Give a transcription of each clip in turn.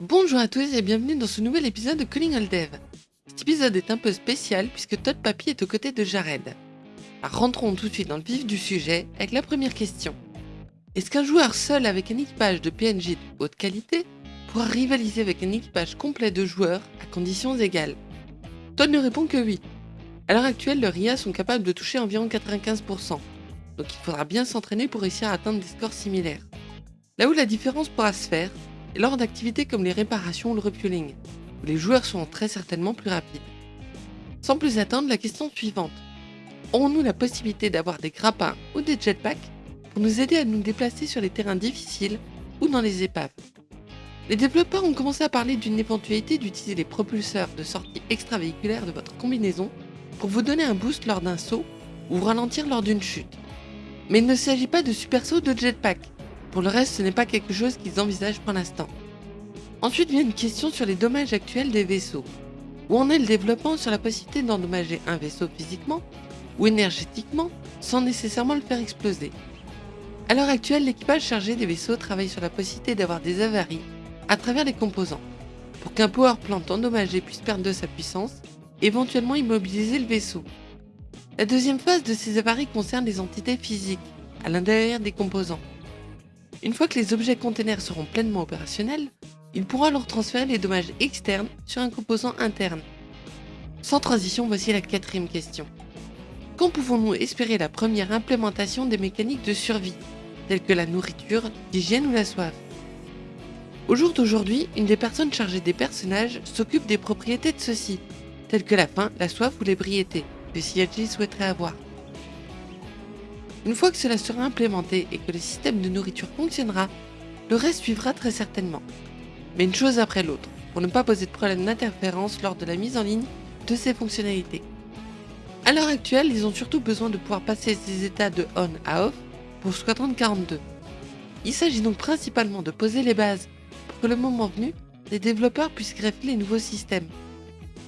Bonjour à tous et bienvenue dans ce nouvel épisode de Calling All Dev. Cet épisode est un peu spécial puisque Todd Papy est aux côtés de Jared. Alors rentrons tout de suite dans le vif du sujet avec la première question. Est-ce qu'un joueur seul avec un équipage de PNJ de haute qualité pourra rivaliser avec un équipage complet de joueurs à conditions égales? Todd ne répond que oui. À l'heure actuelle, leurs RIA sont capables de toucher environ 95%, donc il faudra bien s'entraîner pour réussir à atteindre des scores similaires. Là où la différence pourra se faire, est lors d'activités comme les réparations ou le refueling, où les joueurs seront très certainement plus rapides. Sans plus attendre, la question suivante. Aurons-nous la possibilité d'avoir des grappins ou des jetpacks pour nous aider à nous déplacer sur les terrains difficiles ou dans les épaves? Les développeurs ont commencé à parler d'une éventualité d'utiliser les propulseurs de sortie extravéhiculaire de votre combinaison pour vous donner un boost lors d'un saut ou ralentir lors d'une chute. Mais il ne s'agit pas de super saut de jetpack. Pour le reste, ce n'est pas quelque chose qu'ils envisagent pour l'instant. Ensuite vient une question sur les dommages actuels des vaisseaux. Où en est le développement sur la possibilité d'endommager un vaisseau physiquement ou énergétiquement sans nécessairement le faire exploser? À l'heure actuelle, l'équipage chargé des vaisseaux travaille sur la possibilité d'avoir des avaries à travers les composants, pour qu'un power plant endommagé puisse perdre de sa puissance éventuellement immobiliser le vaisseau. La deuxième phase de ces avaries concerne les entités physiques, à l'intérieur des composants. Une fois que les objets containers seront pleinement opérationnels, ils pourront alors transférer les dommages externes sur un composant interne. Sans transition, voici la quatrième question. Quand pouvons-nous espérer la première implémentation des mécaniques de survie, telles que la nourriture, l'hygiène ou la soif? Au jour d'aujourd'hui, une des personnes chargées des personnages s'occupe des propriétés de ceux-ci, telles que la faim, la soif ou l'ébriété, que souhaiterait avoir. Une fois que cela sera implémenté et que le système de nourriture fonctionnera, le reste suivra très certainement. Mais une chose après l'autre, pour ne pas poser de problème d'interférence lors de la mise en ligne de ces fonctionnalités. À l'heure actuelle, ils ont surtout besoin de pouvoir passer ces états de on à off pour Squadron 42. Il s'agit donc principalement de poser les bases pour que le moment venu, les développeurs puissent greffer les nouveaux systèmes.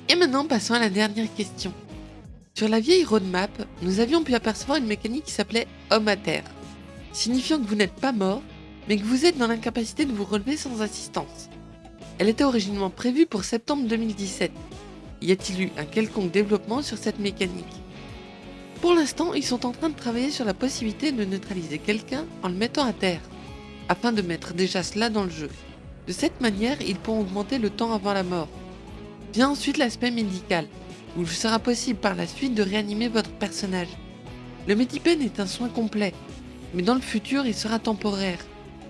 Et maintenant, passons à la dernière question. Sur la vieille roadmap, nous avions pu apercevoir une mécanique qui s'appelait Homme à terre, signifiant que vous n'êtes pas mort, mais que vous êtes dans l'incapacité de vous relever sans assistance. Elle était originellement prévue pour septembre 2017. Y a-t-il eu un quelconque développement sur cette mécanique? Pour l'instant, ils sont en train de travailler sur la possibilité de neutraliser quelqu'un en le mettant à terre, afin de mettre déjà cela dans le jeu. De cette manière, ils pourront augmenter le temps avant la mort. Vient ensuite l'aspect médical, où il sera possible par la suite de réanimer votre personnage. Le Medipen est un soin complet, mais dans le futur il sera temporaire,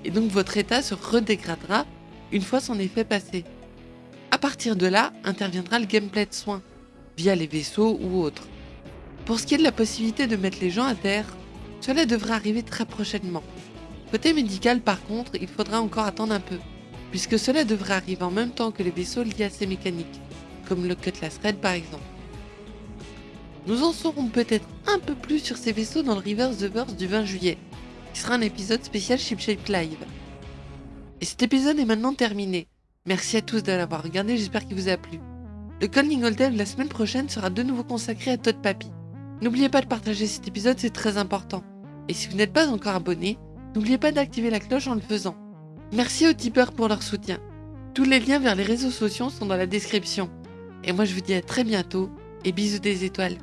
et donc votre état se redégradera une fois son effet passé. A partir de là, interviendra le gameplay de soins, via les vaisseaux ou autres. Pour ce qui est de la possibilité de mettre les gens à terre, cela devrait arriver très prochainement. Côté médical par contre, il faudra encore attendre un peu, puisque cela devrait arriver en même temps que les vaisseaux liés à ces mécaniques, comme le Cutlass Red par exemple. Nous en saurons peut-être un peu plus sur ces vaisseaux dans le Reverse the Verse du 20 juillet, qui sera un épisode spécial Shipshape Live. Et cet épisode est maintenant terminé. Merci à tous de l'avoir regardé, j'espère qu'il vous a plu. Le Calling All Dev la semaine prochaine sera de nouveau consacré à Todd Papy. N'oubliez pas de partager cet épisode, c'est très important. Et si vous n'êtes pas encore abonné, n'oubliez pas d'activer la cloche en le faisant. Merci aux tipeurs pour leur soutien. Tous les liens vers les réseaux sociaux sont dans la description. Et moi je vous dis à très bientôt et bisous des étoiles.